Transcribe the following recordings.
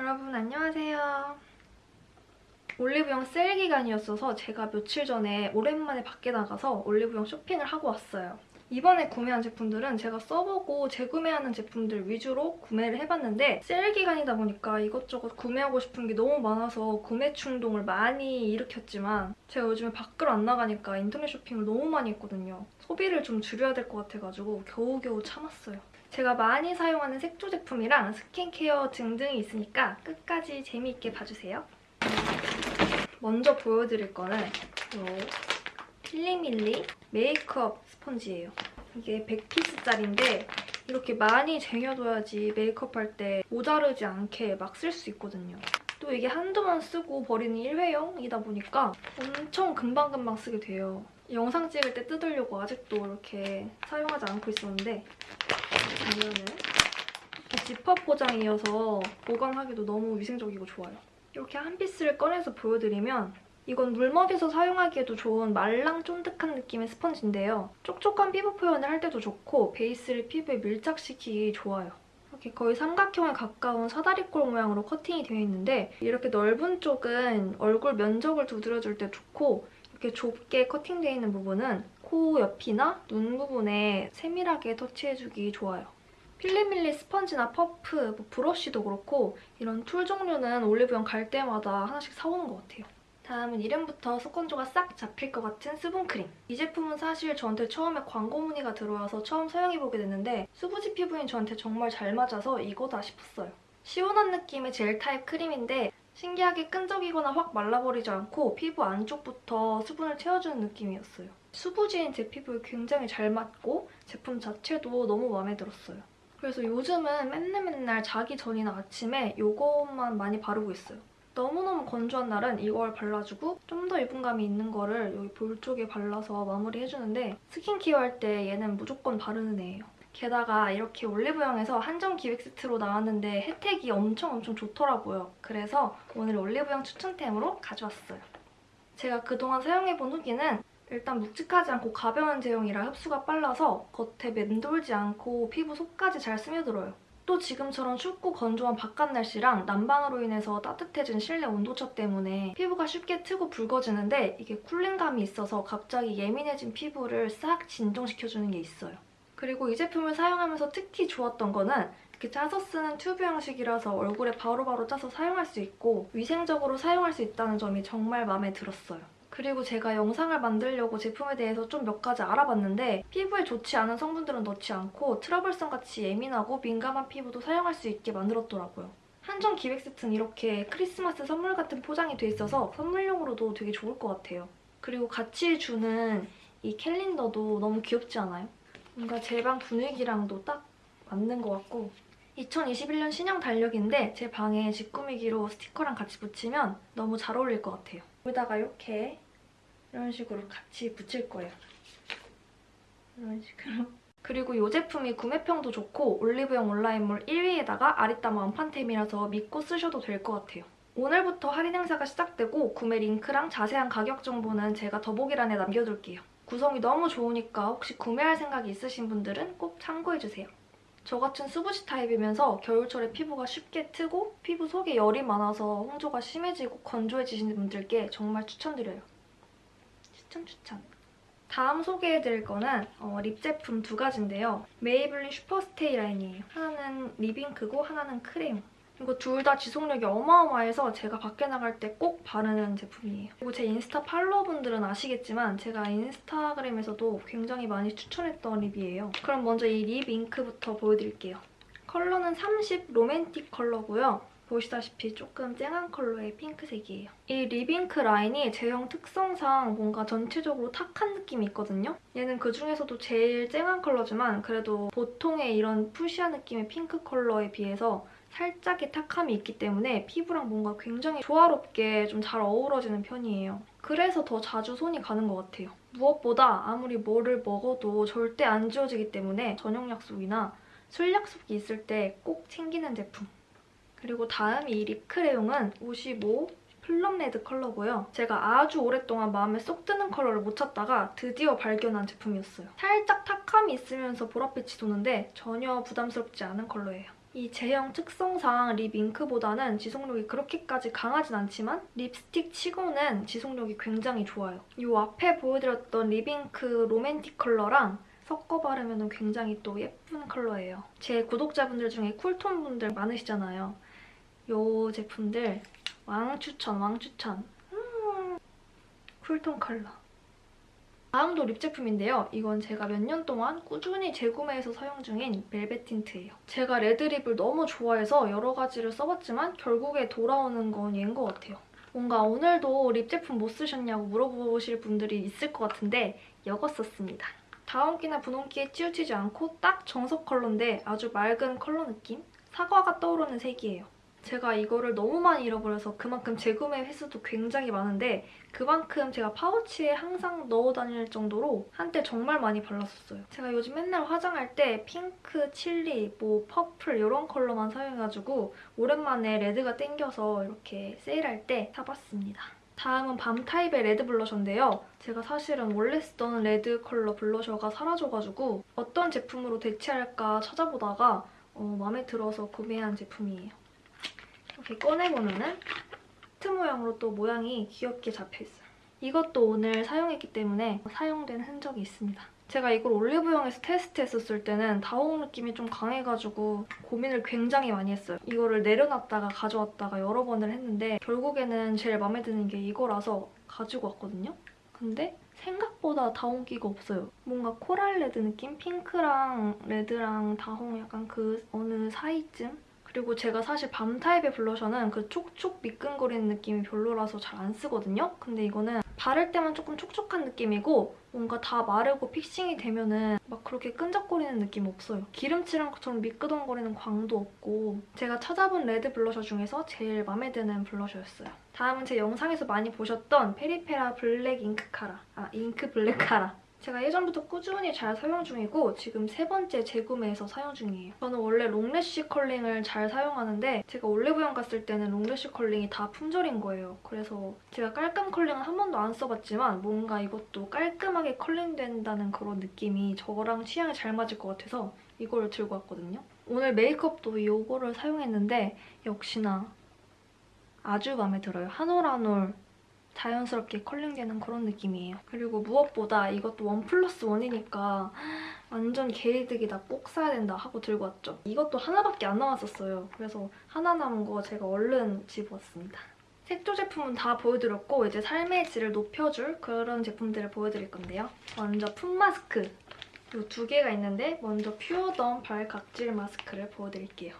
여러분 안녕하세요. 올리브영 세일 기간이었어서 제가 며칠 전에 오랜만에 밖에 나가서 올리브영 쇼핑을 하고 왔어요. 이번에 구매한 제품들은 제가 써보고 재구매하는 제품들 위주로 구매를 해봤는데 세일 기간이다 보니까 이것저것 구매하고 싶은 게 너무 많아서 구매 충동을 많이 일으켰지만 제가 요즘에 밖으로 안 나가니까 인터넷 쇼핑을 너무 많이 했거든요. 소비를 좀 줄여야 될 것 같아가지고 겨우겨우 참았어요. 제가 많이 사용하는 색조 제품이랑 스킨케어 등등이 있으니까 끝까지 재미있게 봐주세요. 먼저 보여드릴 거는 이 필리밀리 메이크업 스펀지예요. 이게 100피스짜리인데 이렇게 많이 쟁여둬야지 메이크업할 때 모자르지 않게 막 쓸 수 있거든요. 또 이게 한두 번 쓰고 버리는 일회용이다 보니까 엄청 금방금방 쓰게 돼요. 영상 찍을 때 뜯으려고 아직도 이렇게 사용하지 않고 있었는데 보면은 지퍼 포장이어서 보관하기도 너무 위생적이고 좋아요. 이렇게 한 피스를 꺼내서 보여드리면 이건 물먹여서 사용하기에도 좋은 말랑 쫀득한 느낌의 스펀지인데요. 촉촉한 피부 표현을 할 때도 좋고 베이스를 피부에 밀착시키기 좋아요. 이렇게 거의 삼각형에 가까운 사다리꼴 모양으로 커팅이 되어 있는데 이렇게 넓은 쪽은 얼굴 면적을 두드려줄 때 좋고 이렇게 좁게 커팅되어 있는 부분은 코 옆이나 눈 부분에 세밀하게 터치해주기 좋아요. 필리밀리 스펀지나 퍼프, 뭐 브러쉬도 그렇고 이런 툴 종류는 올리브영 갈 때마다 하나씩 사오는 것 같아요. 다음은 이름부터 속건조가 싹 잡힐 것 같은 수분크림. 이 제품은 사실 저한테 처음에 광고 문의가 들어와서 처음 사용해보게 됐는데 수부지 피부인 저한테 정말 잘 맞아서 이거다 싶었어요. 시원한 느낌의 젤 타입 크림인데 신기하게 끈적이거나 확 말라버리지 않고 피부 안쪽부터 수분을 채워주는 느낌이었어요. 수부지인 제 피부에 굉장히 잘 맞고 제품 자체도 너무 마음에 들었어요. 그래서 요즘은 맨날 맨날 자기 전이나 아침에 이것만 많이 바르고 있어요. 너무너무 건조한 날은 이걸 발라주고 좀 더 유분감이 있는 거를 여기 볼 쪽에 발라서 마무리해주는데 스킨케어 할 때 얘는 무조건 바르는 애예요. 게다가 이렇게 올리브영에서 한정 기획 세트로 나왔는데 혜택이 엄청 엄청 좋더라고요. 그래서 오늘 올리브영 추천템으로 가져왔어요. 제가 그동안 사용해본 후기는 일단 묵직하지 않고 가벼운 제형이라 흡수가 빨라서 겉에 맴돌지 않고 피부 속까지 잘 스며들어요. 또 지금처럼 춥고 건조한 바깥 날씨랑 난방으로 인해서 따뜻해진 실내 온도차 때문에 피부가 쉽게 트고 붉어지는데 이게 쿨링감이 있어서 갑자기 예민해진 피부를 싹 진정시켜주는 게 있어요. 그리고 이 제품을 사용하면서 특히 좋았던 거는 이렇게 짜서 쓰는 튜브 형식이라서 얼굴에 바로바로 짜서 사용할 수 있고 위생적으로 사용할 수 있다는 점이 정말 마음에 들었어요. 그리고 제가 영상을 만들려고 제품에 대해서 좀 몇 가지 알아봤는데 피부에 좋지 않은 성분들은 넣지 않고 트러블성같이 예민하고 민감한 피부도 사용할 수 있게 만들었더라고요. 한정 기획 세트는 이렇게 크리스마스 선물 같은 포장이 돼 있어서 선물용으로도 되게 좋을 것 같아요. 그리고 같이 주는 이 캘린더도 너무 귀엽지 않아요? 뭔가 제 방 분위기랑도 딱 맞는 것 같고 2021년 신형 달력인데 제 방에 집 꾸미기로 스티커랑 같이 붙이면 너무 잘 어울릴 것 같아요. 여기다가 이렇게 이런 식으로 같이 붙일 거예요. 이런 식으로. 그리고 이 제품이 구매평도 좋고 올리브영 온라인몰 1위에다가 아리따마 원판템이라서 믿고 쓰셔도 될 것 같아요. 오늘부터 할인 행사가 시작되고 구매 링크랑 자세한 가격 정보는 제가 더보기란에 남겨둘게요. 구성이 너무 좋으니까 혹시 구매할 생각이 있으신 분들은 꼭 참고해주세요. 저 같은 수부지 타입이면서 겨울철에 피부가 쉽게 트고 피부 속에 열이 많아서 홍조가 심해지고 건조해지시는 분들께 정말 추천드려요. 추천 추천. 다음 소개해드릴 거는 어, 립 제품 두 가지인데요. 메이블린 슈퍼스테이 라인이에요. 하나는 립잉크고 하나는 크림. 이거 둘 다 지속력이 어마어마해서 제가 밖에 나갈 때 꼭 바르는 제품이에요. 그리고 제 인스타 팔로워분들은 아시겠지만 제가 인스타그램에서도 굉장히 많이 추천했던 립이에요. 그럼 먼저 이 립 잉크부터 보여드릴게요. 컬러는 30 로맨틱 컬러고요. 보시다시피 조금 쨍한 컬러의 핑크색이에요. 이 립잉크 라인이 제형 특성상 뭔가 전체적으로 탁한 느낌이 있거든요. 얘는 그중에서도 제일 쨍한 컬러지만 그래도 보통의 이런 fuchsia한 느낌의 핑크 컬러에 비해서 살짝의 탁함이 있기 때문에 피부랑 뭔가 굉장히 조화롭게 좀 잘 어우러지는 편이에요. 그래서 더 자주 손이 가는 것 같아요. 무엇보다 아무리 뭐를 먹어도 절대 안 지워지기 때문에 저녁 약속이나 술 약속이 있을 때 꼭 챙기는 제품. 그리고 다음 이 립크레용은 55 플럼 레드 컬러고요. 제가 아주 오랫동안 마음에 쏙 드는 컬러를 못 찾다가 드디어 발견한 제품이었어요. 살짝 탁함이 있으면서 보랏빛이 도는데 전혀 부담스럽지 않은 컬러예요. 이 제형 특성상 립 잉크보다는 지속력이 그렇게까지 강하진 않지만 립스틱 치고는 지속력이 굉장히 좋아요. 이 앞에 보여드렸던 립 잉크 로맨틱 컬러랑 섞어 바르면 굉장히 또 예쁜 컬러예요. 제 구독자분들 중에 쿨톤 분들 많으시잖아요. 이 제품들 왕추천, 왕추천. 음, 쿨톤 컬러. 다음도 립 제품인데요. 이건 제가 몇 년 동안 꾸준히 재구매해서 사용 중인 벨벳 틴트예요. 제가 레드립을 너무 좋아해서 여러 가지를 써봤지만 결국에 돌아오는 건 얘인 것 같아요. 뭔가 오늘도 립 제품 뭐 쓰셨냐고 물어보실 분들이 있을 것 같은데 이거 썼습니다. 다홍기나 분홍기에 치우치지 않고 딱 정석 컬러인데 아주 맑은 컬러 느낌? 사과가 떠오르는 색이에요. 제가 이거를 너무 많이 잃어버려서 그만큼 재구매 횟수도 굉장히 많은데 그만큼 제가 파우치에 항상 넣어 다닐 정도로 한때 정말 많이 발랐었어요. 제가 요즘 맨날 화장할 때 핑크, 칠리, 뭐 퍼플 이런 컬러만 사용해가지고 오랜만에 레드가 땡겨서 이렇게 세일할 때 사봤습니다. 다음은 balm 타입의 red blusher인데요. 제가 사실은 원래 쓰던 red 컬러 blusher가 사라져가지고 어떤 제품으로 대체할까 찾아보다가 어, 마음에 들어서 구매한 제품이에요. 이렇게 꺼내보면은 하트 모양으로 또 모양이 귀엽게 잡혀있어요. 이것도 오늘 사용했기 때문에 사용된 흔적이 있습니다. 제가 이걸 올리브영에서 테스트했었을 때는 다홍 느낌이 좀 강해가지고 고민을 굉장히 많이 했어요. 이거를 내려놨다가 가져왔다가 여러 번을 했는데 결국에는 제일 마음에 드는 게 이거라서 가지고 왔거든요. 근데 생각보다 다홍기가 없어요. 뭔가 coral red 느낌? 핑크랑 red랑 다홍 약간 그 어느 사이쯤? 그리고 제가 사실 balm 타입의 blusher는 그 촉촉 미끈거리는 느낌이 별로라서 잘 안 쓰거든요. 근데 이거는 바를 때만 조금 촉촉한 느낌이고 뭔가 다 마르고 fixing이 되면은 막 그렇게 끈적거리는 느낌 없어요. 기름칠한 것처럼 미끄덩거리는 광도 없고 제가 찾아본 red blusher 중에서 제일 마음에 드는 blusher였어요. 다음은 제 영상에서 많이 보셨던 페리페라 Black Ink Cara 아 Ink Black Cara 제가 예전부터 꾸준히 잘 사용 중이고 지금 세 번째 재구매해서 사용 중이에요. 저는 원래 long lash curling을 잘 사용하는데 제가 올리브영 갔을 때는 long lash curling이 다 품절인 거예요. 그래서 제가 깔끔 curling은 한 번도 안 써봤지만 뭔가 이것도 깔끔하게 curling된다는 그런 느낌이 저랑 취향이 잘 맞을 것 같아서 이걸 들고 왔거든요. 오늘 메이크업도 이거를 사용했는데 역시나 아주 마음에 들어요. 한 올 한올 자연스럽게 curling되는 그런 느낌이에요. 그리고 무엇보다 이것도 one plus one이니까 완전 개이득이다, 꼭 사야 된다 하고 들고 왔죠. 이것도 하나밖에 안 남았었어요. 그래서 하나 남은 거 제가 얼른 집어왔습니다. 색조 제품은 다 보여드렸고 이제 삶의 질을 높여줄 그런 제품들을 보여드릴 건데요. 먼저 foot mask. 이 두 개가 있는데 먼저 퓨어덤 발 각질 마스크를 보여드릴게요.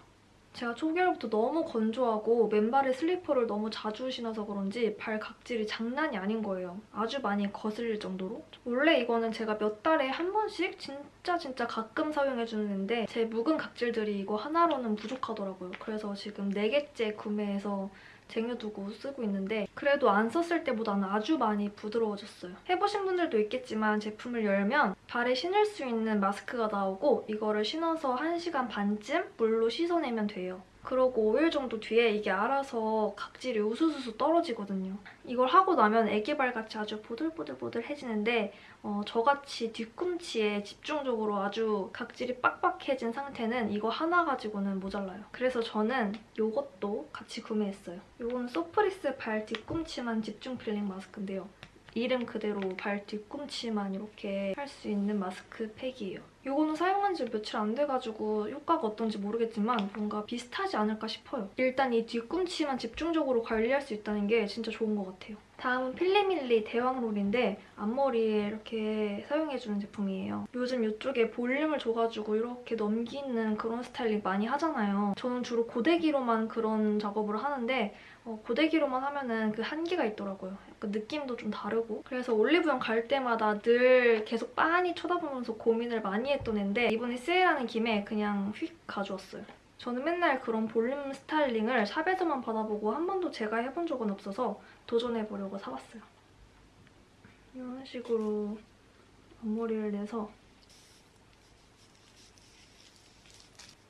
제가 초기부터 너무 건조하고 맨발에 슬리퍼를 너무 자주 신어서 그런지 발 각질이 장난이 아닌 거예요. 아주 많이 거슬릴 정도로. 원래 이거는 제가 몇 달에 한 번씩 진짜 진짜 가끔 사용해주는데 제 묵은 각질들이 이거 하나로는 부족하더라고요. 그래서 지금 4개째 구매해서 쟁여두고 쓰고 있는데 그래도 안 썼을 때보다는 아주 많이 부드러워졌어요. 해보신 분들도 있겠지만 제품을 열면 발에 신을 수 있는 마스크가 나오고 이거를 신어서 1시간 반쯤 물로 씻어내면 돼요. 그러고 5일 정도 뒤에 이게 알아서 각질이 우수수수 떨어지거든요. 이걸 하고 나면 애기발같이 아주 보들보들보들해지는데 어, 저같이 뒤꿈치에 집중적으로 아주 각질이 빡빡해진 상태는 이거 하나 가지고는 모자라요. 그래서 저는 이것도 같이 구매했어요. 이건 소프리스 발 뒤꿈치만 집중 필링 마스크인데요. 이름 그대로 발 뒤꿈치만 이렇게 할 수 있는 마스크 팩이에요. 이거는 사용한 지 며칠 안 돼가지고 효과가 어떤지 모르겠지만 뭔가 비슷하지 않을까 싶어요. 일단 이 뒤꿈치만 집중적으로 관리할 수 있다는 게 진짜 좋은 것 같아요. 다음은 필리밀리 대왕롤인데 앞머리에 이렇게 사용해주는 제품이에요. 요즘 이쪽에 볼륨을 줘가지고 이렇게 넘기는 그런 스타일링 많이 하잖아요. 저는 주로 고데기로만 그런 작업을 하는데 어, 고데기로만 하면 은 그 한계가 있더라고요. 약간 느낌도 좀 다르고 그래서 올리브영 갈 때마다 늘 계속 빤히 쳐다보면서 고민을 많이 했던 앤데 이번에 세일하는 김에 그냥 휙 가져왔어요. 저는 맨날 그런 볼륨 스타일링을 샵에서만 받아보고 한 번도 제가 해본 적은 없어서 도전해보려고 사봤어요. 이런 식으로 앞머리를 내서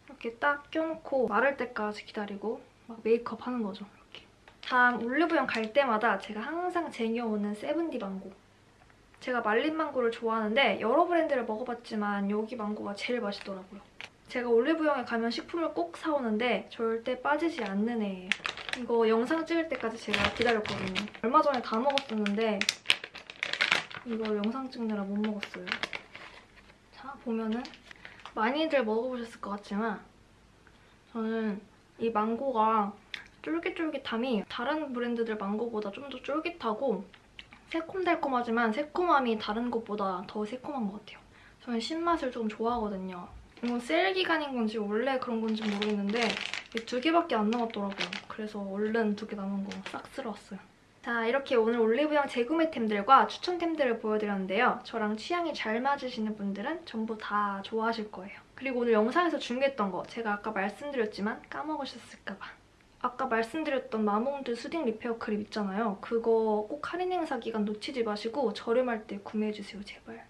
이렇게 딱 껴놓고 마를 때까지 기다리고 막 메이크업 하는 거죠. 다음 올리브영 갈 때마다 제가 항상 쟁여오는 세븐디 망고. 제가 말린 망고를 좋아하는데 여러 브랜드를 먹어봤지만 여기 망고가 제일 맛있더라고요. 제가 올리브영에 가면 식품을 꼭 사오는데 절대 빠지지 않는 애예요. 이거 영상 찍을 때까지 제가 기다렸거든요. 얼마 전에 다 먹었었는데 이거 영상 찍느라 못 먹었어요. 자, 보면은 많이들 먹어보셨을 것 같지만 저는 이 망고가 쫄깃쫄깃함이 다른 브랜드들 망고보다 좀 더 쫄깃하고 새콤달콤하지만 새콤함이 다른 것보다 더 새콤한 것 같아요. 저는 신맛을 좀 좋아하거든요. 이건 세일 기간인 건지 원래 그런 건지 모르겠는데 이두 개밖에 안 남았더라고요. 그래서 얼른 두 개 남은 거 싹 쓸어왔어요. 자, 이렇게 오늘 올리브영 재구매템들과 추천템들을 보여드렸는데요. 저랑 취향이 잘 맞으시는 분들은 전부 다 좋아하실 거예요. 그리고 오늘 영상에서 준비했던 거 제가 아까 말씀드렸지만 까먹으셨을까 봐. 아까 말씀드렸던 마몽드 수딩 리페어 크림 있잖아요. 그거 꼭 할인 행사 기간 놓치지 마시고 저렴할 때 구매해주세요, 제발.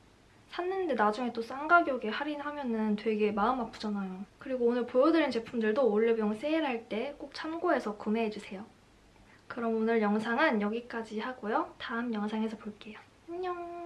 샀는데 나중에 또 싼 가격에 할인하면 은 되게 마음 아프잖아요. 그리고 오늘 보여드린 제품들도 올리브영 세일할 때 꼭 참고해서 구매해주세요. 그럼 오늘 영상은 여기까지 하고요. 다음 영상에서 볼게요. 안녕!